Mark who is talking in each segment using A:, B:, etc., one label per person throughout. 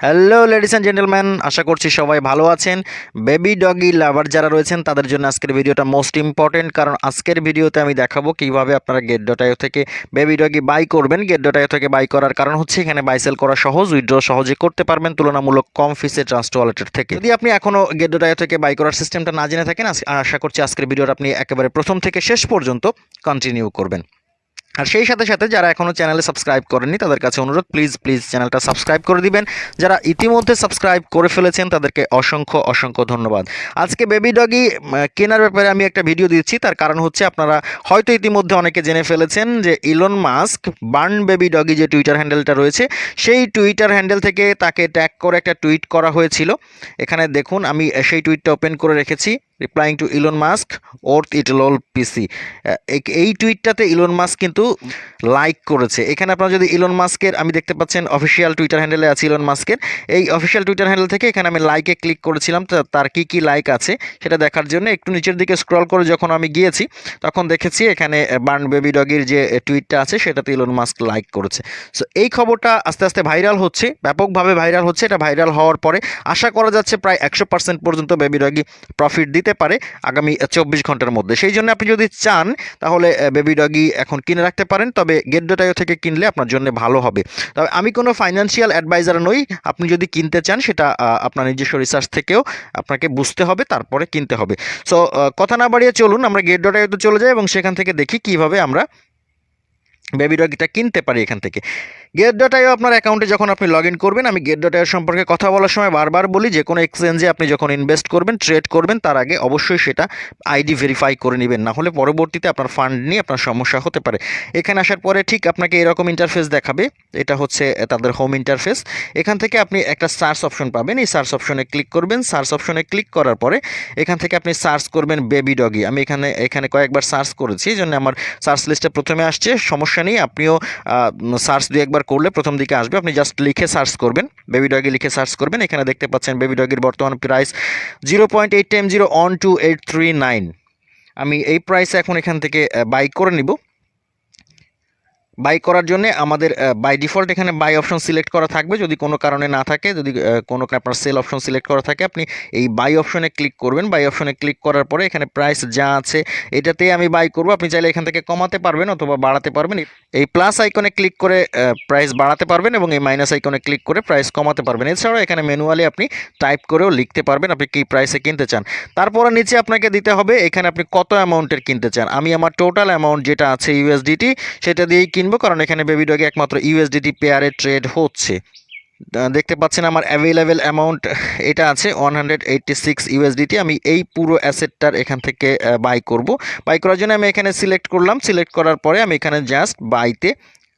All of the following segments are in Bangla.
A: হ্যালো লেডিস অ্যান্ড জেন্টেলম্যান আশা করছি সবাই ভালো আছেন। বেবি ডগি লাভার যারা রয়েছেন, তাদের জন্য আজকের ভিডিওটা মোস্ট ইম্পর্টেন্ট কারণ আজকের ভিডিওতে আমি দেখাবো কীভাবে আপনারা গেট ডটাইও থেকে বেবি ডগি বাই করবেন। গেট ডটাইও থেকে বাই করার কারণ হচ্ছে এখানে বাই সেল করা সহজ উইথড্র সহজে করতে পারবেন তুলনামূলক কম ফিসে ট্রাস্ট ওয়ালেটের থেকে। যদি আপনি এখনও গেট ডটাইও থেকে বাই করার সিস্টেমটা না জেনে থাকেন আশা করছি আজকের ভিডিওটা আপনি একেবারে প্রথম থেকে শেষ পর্যন্ত কন্টিনিউ করবেন। আর সেই সাথে সাথে যারা এখনও চ্যানেলে সাবস্ক্রাইব করেননি, তাদের কাছে অনুরোধ প্লিজ প্লিজ চ্যানেলটা সাবস্ক্রাইব করে দিবেন। যারা ইতিমধ্যে সাবস্ক্রাইব করে ফেলেছেন, তাদেরকে অসংখ্য অসংখ্য ধন্যবাদ। আজকে বেবি ডগি কেনার ব্যাপারে আমি একটা ভিডিও দিচ্ছি। তার কারণ হচ্ছে আপনারা হয়তো ইতিমধ্যে অনেকে জেনে ফেলেছেন যে Elon Musk burn baby doge যে টুইটার হ্যান্ডেলটা রয়েছে, সেই টুইটার হ্যান্ডেল থেকে তাকে ট্যাগ করে একটা টুইট করা হয়েছিল। এখানে দেখুন, আমি সেই টুইটটা ওপেন করে রেখেছি। Replying to Elon Musk worth it lol PC এই টুইটটাতে ইলন মাস্ক কিন্তু লাইক করেছে। এখানে আপনারা যদি ইলন মাস্কের আমি দেখতে পাচ্ছেন অফিসিয়াল টুইটার হ্যান্ডেলে আছে ইলন মাস্কের এই অফিসিয়াল টুইটার হ্যান্ডেল থেকে এখানে আমি লাইকে ক্লিক করেছিলাম। তার কি কি লাইক আছে সেটা দেখার জন্য একটু নিচের দিকে স্ক্রল করে যখন আমি গিয়েছি, তখন দেখেছি এখানে বার্ন বেবি ডগির যে টুইটটা আছে, সেটাতে ইলন মাস্ক লাইক করেছে। সো এই খবরটা আস্তে আস্তে ভাইরাল হচ্ছে, ব্যাপকভাবে ভাইরাল হচ্ছে। এটা ভাইরাল হওয়ার পরে আশা করা যাচ্ছে প্রায় একশো পর্যন্ত বেবি ডগি প্রফিট দিতে পারে আগামী চব্বিশ ঘণ্টার মধ্যে। সেই জন্য আপনি যদি চান, তাহলে বেবি ডগি এখন কিনে রাখতে পারেন। তবে গেট ডোটাইও থেকে কিনলে আপনার জন্য ভালো হবে। তবে আমি কোনো ফাইন্যান্সিয়াল অ্যাডভাইজার নই। আপনি যদি কিনতে চান, সেটা আপনার নিজস্ব রিসার্চ থেকেও আপনাকে বুঝতে হবে, তারপরে কিনতে হবে। সো কথা না বাড়িয়ে চলুন, আমরা গেট ডোটাইতে চলে যাই এবং সেখান থেকে দেখি কীভাবে আমরা বেবি ডগিটা কিনতে পারি এখান থেকে। গেট ডটাইও আপনার অ্যাকাউন্টে যখন আপনি লগ করবেন, আমি গেট ডটাইও সম্পর্কে কথা বলার সময় বারবার বলি যে কোনো এক্সচেঞ্জে আপনি যখন ইনভেস্ট করবেন ট্রেড করবেন, তার আগে অবশ্যই সেটা আইডি ভেরিফাই করে নেবেন। না হলে পরবর্তীতে আপনার ফান্ড নিয়ে আপনার সমস্যা হতে পারে। এখানে আসার পরে ঠিক আপনাকে এরকম ইন্টারফেস দেখাবে। এটা হচ্ছে তাদের হোম ইন্টারফেস এখান থেকে আপনি একটা সার্চ অপশন পাবেন। এই সার্চ অপশনে ক্লিক করবেন। সার্চ অপশনে ক্লিক করার পরে এখান থেকে আপনি সার্চ করবেন বেবি ডগি আমি এখানে এখানে কয়েকবার সার্চ করেছি, এই জন্য আমার সার্চ লিস্টে প্রথমে আসছে। সমস্যা নেই, আপনিও সার্চ দুই একবার করলে প্রথম দিকে আসবে। আপনি জাস্ট লিখে সার্চ করবেন। বেবি ডগি লিখে সার্চ করবেন। এখানে দেখতে পাচ্ছেন বেবি ডগির বর্তমান price zero point eight time zero one two eight three nine আমি এই প্রাইসে এখন এখান থেকে বাই করে নিব। বাই করার জন্য আমাদের বাই ডিফল্ট এখানে বাই অপশন সিলেক্ট করা থাকবে। যদি কোনো কারণে না থাকে, যদি কোনো আপনার সেল অপশন সিলেক্ট করা থাকে, আপনি এই বাই অপশনে ক্লিক করবেন। বাই অপশনে ক্লিক করার পরে এখানে প্রাইস যা আছে এটাতে আমি বাই করব। আপনি চাইলে এখান থেকে কমাতে পারবেন অথবা বাড়াতে পারবেন। এই প্লাস আইকনে ক্লিক করে প্রাইস বাড়াতে পারবেন এবং এই মাইনাস আইকনে ক্লিক করে প্রাইস কমাতে পারবেন। এছাড়াও এখানে ম্যানুয়ালি আপনি টাইপ করেও লিখতে পারবেন আপনি কী প্রাইসে কিনতে চান। তারপরে নিচে আপনাকে দিতে হবে, এখানে আপনি কত অ্যামাউন্টের কিনতে চান। আমি আমার টোটাল অ্যামাউন্ট যেটা আছে ইউএসডিটি সেটা দিয়েই কারণ এখানে বেবি ডগে একমাত্র ইউএসডিটি পেয়ারে ট্রেড হচ্ছে। দেখতে পাচ্ছেন আমার অ্যাভেলেবেল অ্যামাউন্ট এটা আছে one hundred eighty six USDT আমি এই পুরো অ্যাসেটটার এখান থেকে বাই করব। বাই করার জন্য আমি এখানে সিলেক্ট করলাম। সিলেক্ট করার পরে আমি এখানে জাস্ট বাইতে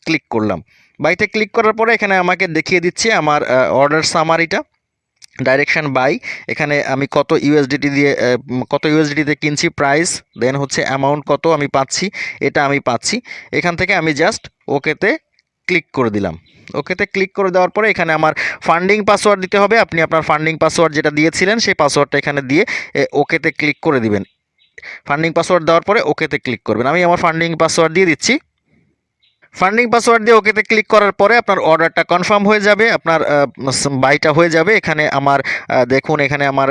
A: ক্লিক করলাম। বাইতে ক্লিক করার পরে এখানে আমাকে দেখিয়ে দিচ্ছে আমার অর্ডার সামারিটা ডাইরেকশন বাই এখানে আমি কত ইউএসডিটি দিয়ে কত ইউএসডিটিতে কিনছি প্রাইস দেন হচ্ছে অ্যামাউন্ট কত আমি পাচ্ছি, এটা আমি পাচ্ছি। এখান থেকে আমি জাস্ট ওকেতে ক্লিক করে দিলাম। ওকেতে ক্লিক করে দেওয়ার পরে এখানে আমার ফান্ডিং পাসওয়ার্ড দিতে হবে। আপনি আপনার ফান্ডিং পাসওয়ার্ড যেটা দিয়েছিলেন, সেই পাসওয়ার্ডটা এখানে দিয়ে ওকেতে ক্লিক করে দিবেন। ফান্ডিং পাসওয়ার্ড দেওয়ার পরে ওকেতে ক্লিক করবেন। আমি আমার ফান্ডিং পাসওয়ার্ড দিয়ে দিচ্ছি। ফান্ডিং পাসওয়ার্ড দিয়ে ওকেতে ক্লিক করার পরে আপনার অর্ডারটা কনফার্ম হয়ে যাবে, আপনার বাইটা হয়ে যাবে। এখানে আমার দেখুন, এখানে আমার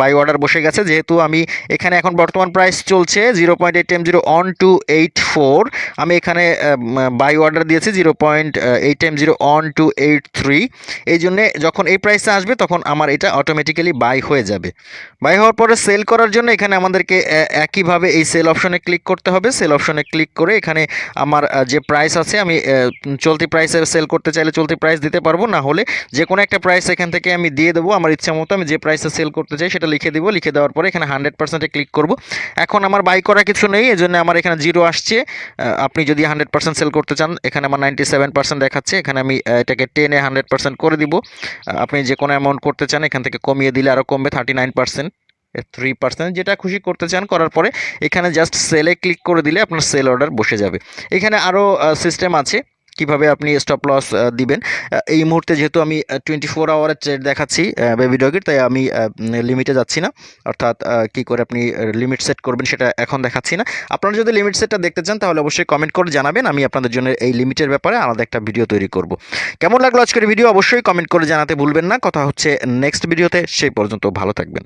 A: বাই অর্ডার বসে গেছে। যেহেতু আমি এখানে এখন বর্তমান প্রাইস চলছে zero point eight M zero one two eight four আমি এখানে বাই অর্ডার দিয়েছি zero point eight M zero one two eight three এই জন্যে যখন এই প্রাইসে আসবে, তখন আমার এটা অটোমেটিক্যালি বাই হয়ে যাবে। বাই হওয়ার পরে সেল করার জন্য এখানে আমাদেরকে একইভাবে এই সেল অপশনে ক্লিক করতে হবে। সেল অপশনে ক্লিক করে এখানে আমার যে প্রাইস আছে, আমি চলতি প্রাইসে সেল করতে চাইলে চলতি প্রাইস দিতে পারব, না হলে যে কোনো একটা প্রাইস এখান থেকে আমি দিয়ে দেবো, আমার ইচ্ছা মতো আমি যে প্রাইসে সেল করতে চাই সেটা লিখে দিব, লিখে দেওয়ার পরে এখানে হান্ড্রেড পার্সেন্টে ক্লিক করব। এখন আমার বাই করা কিছু নেই এই জন্য আমার এখানে জিরো আসছে। আপনি যদি হান্ড্রেড পার্সেন্ট সেল করতে চান, এখানে আমার নাইনটি সেভেন পার্সেন্ট দেখাচ্ছে, এখানে আমি এটাকে টেনে হান্ড্রেড পার্সেন্ট করে দিব। আপনি যে কোনো অ্যামাউন্ট করতে চান, এখান থেকে কমিয়ে দিলে আরও কমবে thirty nine percent three percent যেটা খুশি করতে চান করার পরে এখানে জাস্ট সেলে ক্লিক করে দিলে আপনার সেল অর্ডার বসে যাবে। এখানে আরও সিস্টেম আছে কীভাবে আপনি স্টপ লস দিবেন। এই মুহূর্তে যেহেতু আমি টোয়েন্টি ফোর আওয়ারের ট্রেড দেখাচ্ছি বেবি ডগির তাই আমি লিমিটে যাচ্ছি না। অর্থাৎ কি করে আপনি লিমিট সেট করবেন সেটা এখন দেখাচ্ছি না। আপনারা যদি লিমিট সেটটা দেখতে চান তাহলে অবশ্যই কমেন্ট করে জানাবেন, আমি আপনাদের জন্য এই লিমিটের ব্যাপারে আলাদা একটা ভিডিও তৈরি করব। কেমন লাগল আজকের ভিডিও অবশ্যই কমেন্ট করে জানাতে ভুলবেন না। কথা হচ্ছে নেক্সট ভিডিওতে সেই পর্যন্ত ভালো থাকবেন।